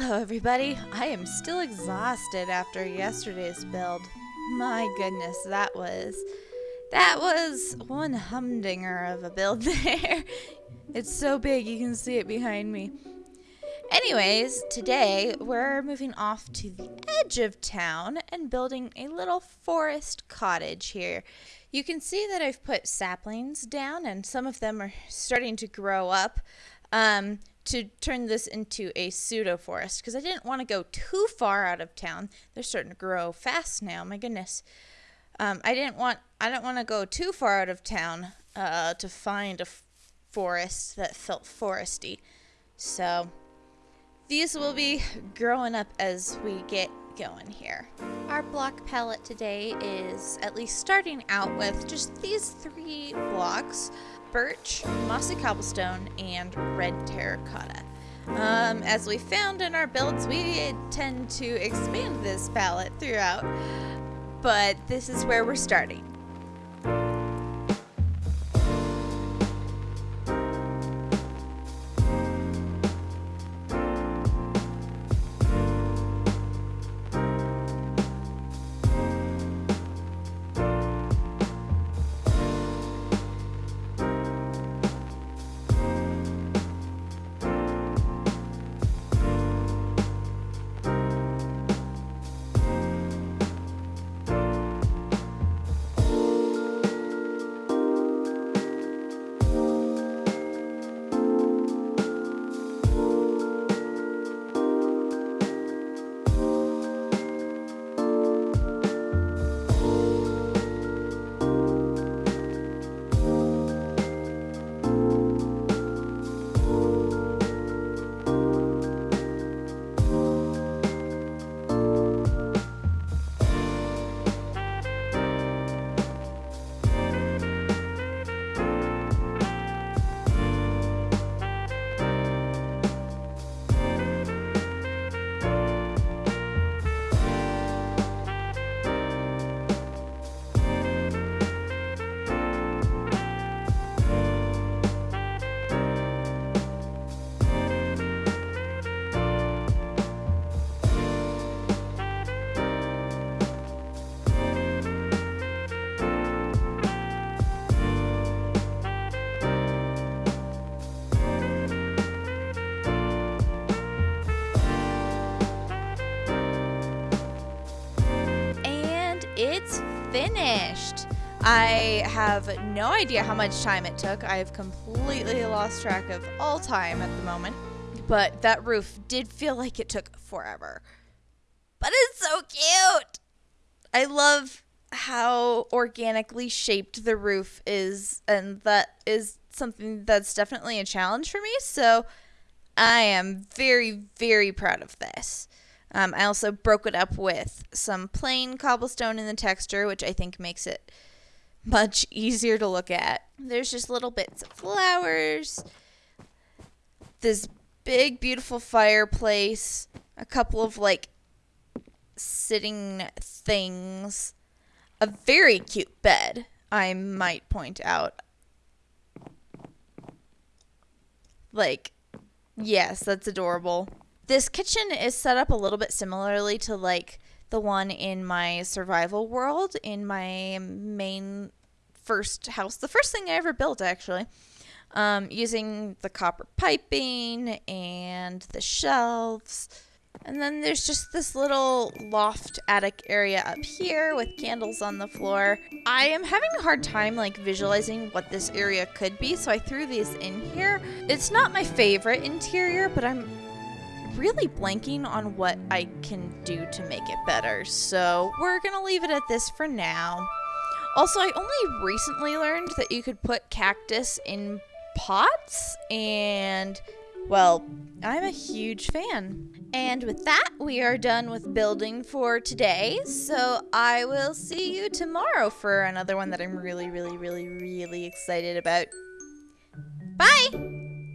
Hello, everybody. I am still exhausted after yesterday's build. My goodness, that was that was one humdinger of a build there. it's so big you can see it behind me. Anyways, today we're moving off to the edge of town and building a little forest cottage here. You can see that I've put saplings down and some of them are starting to grow up. Um, to turn this into a pseudo forest because I didn't want to go too far out of town. They're starting to grow fast now. My goodness. Um, I didn't want I don't want to go too far out of town uh, to find a forest that felt foresty. So these will be growing up as we get going here. Our block palette today is at least starting out with just these three blocks birch, mossy cobblestone, and red terracotta. Um, as we found in our builds, we tend to expand this palette throughout, but this is where we're starting. It's finished. I have no idea how much time it took. I have completely lost track of all time at the moment. But that roof did feel like it took forever. But it's so cute. I love how organically shaped the roof is, and that is something that's definitely a challenge for me. So I am very, very proud of this. Um, I also broke it up with some plain cobblestone in the texture, which I think makes it much easier to look at. There's just little bits of flowers, this big, beautiful fireplace, a couple of like sitting things, a very cute bed, I might point out. Like, yes, that's adorable. This kitchen is set up a little bit similarly to like the one in my survival world in my main first house, the first thing I ever built actually. Um, using the copper piping and the shelves. And then there's just this little loft attic area up here with candles on the floor. I am having a hard time like visualizing what this area could be, so I threw these in here. It's not my favorite interior, but I'm really blanking on what I can do to make it better, so we're gonna leave it at this for now. Also, I only recently learned that you could put cactus in pots, and, well, I'm a huge fan. And with that, we are done with building for today, so I will see you tomorrow for another one that I'm really, really, really, really excited about. Bye!